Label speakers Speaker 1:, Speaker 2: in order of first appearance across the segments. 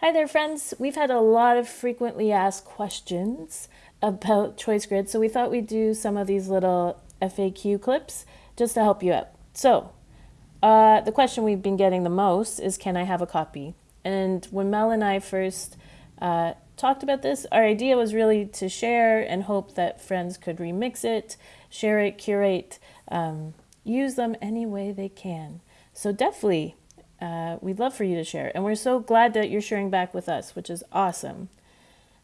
Speaker 1: Hi there, friends. We've had a lot of frequently asked questions about Choice Grid, so we thought we'd do some of these little FAQ clips just to help you out. So, uh, the question we've been getting the most is Can I have a copy? And when Mel and I first uh, talked about this, our idea was really to share and hope that friends could remix it, share it, curate, um, use them any way they can. So, definitely uh, we'd love for you to share. And we're so glad that you're sharing back with us, which is awesome.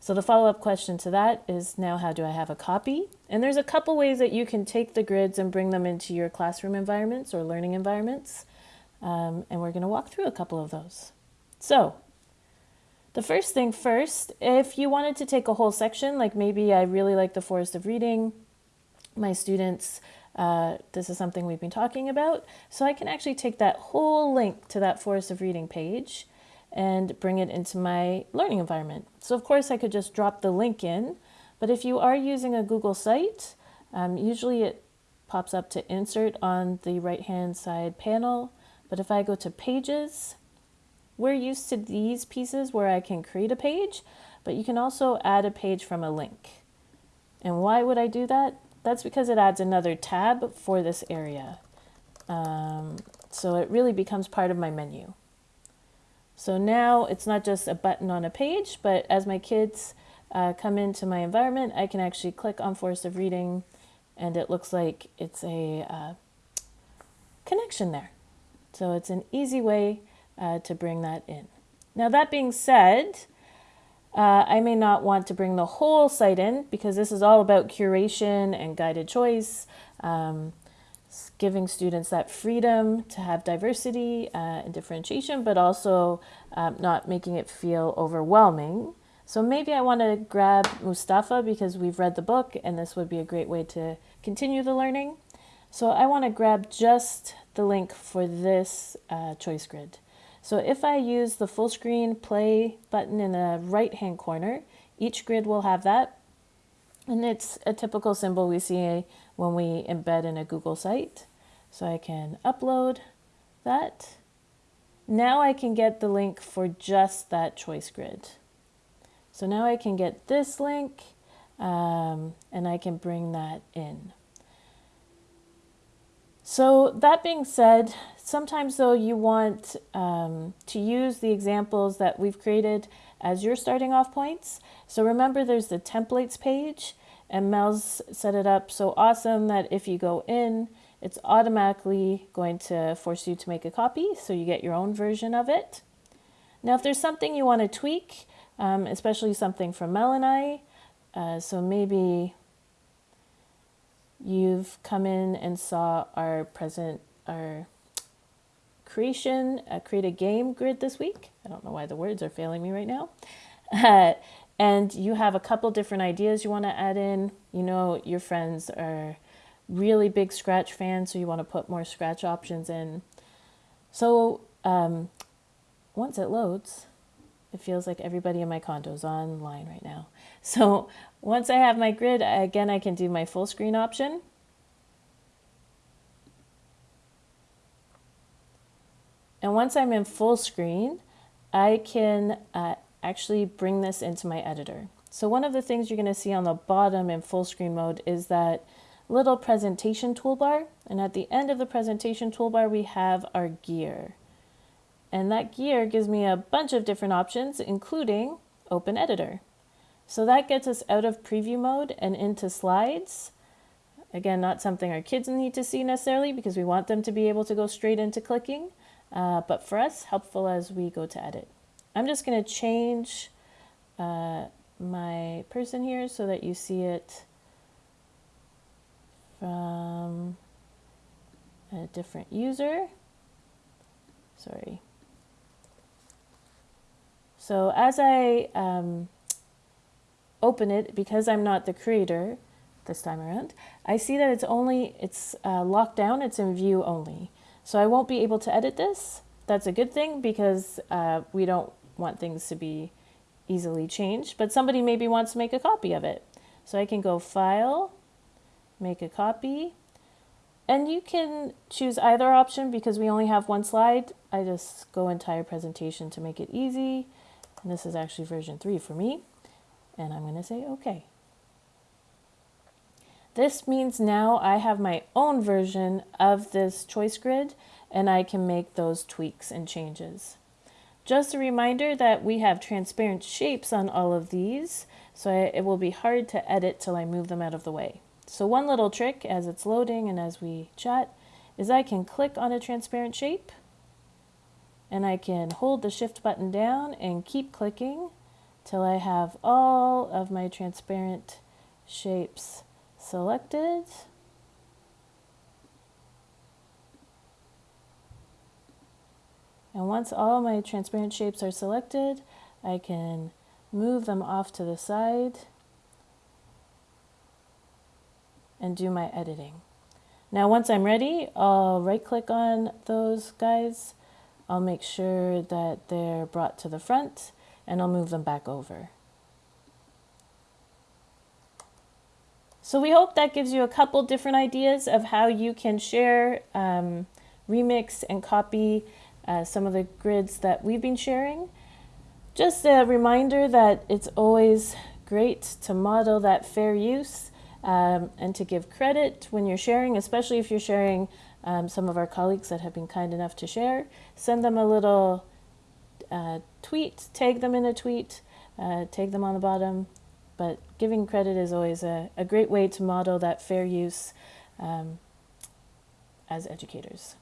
Speaker 1: So the follow-up question to that is now how do I have a copy? And there's a couple ways that you can take the grids and bring them into your classroom environments or learning environments. Um, and we're going to walk through a couple of those. So the first thing first, if you wanted to take a whole section, like maybe I really like the Forest of Reading, my students uh, this is something we've been talking about. So I can actually take that whole link to that Forest of Reading page and bring it into my learning environment. So of course I could just drop the link in, but if you are using a Google site, um, usually it pops up to insert on the right hand side panel. But if I go to pages, we're used to these pieces where I can create a page, but you can also add a page from a link. And why would I do that? That's because it adds another tab for this area. Um, so it really becomes part of my menu. So now it's not just a button on a page, but as my kids uh, come into my environment, I can actually click on Forest of Reading and it looks like it's a uh, connection there. So it's an easy way uh, to bring that in. Now that being said, uh, I may not want to bring the whole site in because this is all about curation and guided choice, um, giving students that freedom to have diversity uh, and differentiation, but also um, not making it feel overwhelming. So maybe I want to grab Mustafa because we've read the book and this would be a great way to continue the learning. So I want to grab just the link for this uh, choice grid. So if I use the full screen play button in the right hand corner, each grid will have that. And it's a typical symbol we see when we embed in a Google site. So I can upload that. Now I can get the link for just that choice grid. So now I can get this link um, and I can bring that in. So that being said, sometimes though you want um, to use the examples that we've created as your starting off points. So remember there's the templates page and Mel's set it up so awesome that if you go in, it's automatically going to force you to make a copy so you get your own version of it. Now if there's something you want to tweak, um, especially something from Mel and I, uh, so maybe you've come in and saw our present, our creation, uh, create a game grid this week. I don't know why the words are failing me right now. Uh, and you have a couple different ideas you want to add in. You know, your friends are really big Scratch fans, so you want to put more Scratch options in. So um, once it loads, it feels like everybody in my condo is online right now. So once I have my grid, again, I can do my full screen option. And once I'm in full screen, I can uh, actually bring this into my editor. So one of the things you're going to see on the bottom in full screen mode is that little presentation toolbar. And at the end of the presentation toolbar, we have our gear. And that gear gives me a bunch of different options, including Open Editor. So that gets us out of preview mode and into slides. Again, not something our kids need to see necessarily because we want them to be able to go straight into clicking, uh, but for us, helpful as we go to edit. I'm just going to change uh, my person here so that you see it from a different user. Sorry. So as I um, open it, because I'm not the creator this time around, I see that it's only, it's uh, locked down, it's in view only. So I won't be able to edit this. That's a good thing because uh, we don't want things to be easily changed, but somebody maybe wants to make a copy of it. So I can go File, Make a Copy, and you can choose either option because we only have one slide. I just go entire presentation to make it easy. And this is actually version 3 for me. And I'm going to say OK. This means now I have my own version of this choice grid and I can make those tweaks and changes. Just a reminder that we have transparent shapes on all of these, so it will be hard to edit till I move them out of the way. So one little trick as it's loading and as we chat is I can click on a transparent shape and I can hold the shift button down and keep clicking till I have all of my transparent shapes selected. And once all my transparent shapes are selected, I can move them off to the side and do my editing. Now once I'm ready, I'll right click on those guys. I'll make sure that they're brought to the front and I'll move them back over. So we hope that gives you a couple different ideas of how you can share, um, remix, and copy uh, some of the grids that we've been sharing. Just a reminder that it's always great to model that fair use um, and to give credit when you're sharing, especially if you're sharing um, some of our colleagues that have been kind enough to share. Send them a little uh, tweet, tag them in a tweet, uh, tag them on the bottom, but giving credit is always a, a great way to model that fair use um, as educators.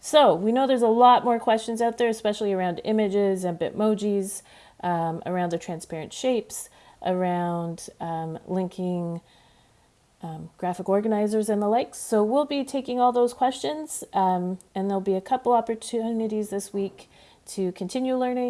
Speaker 1: So we know there's a lot more questions out there, especially around images and Bitmojis, um, around the transparent shapes, around um, linking um, graphic organizers and the likes. So we'll be taking all those questions um, and there'll be a couple opportunities this week to continue learning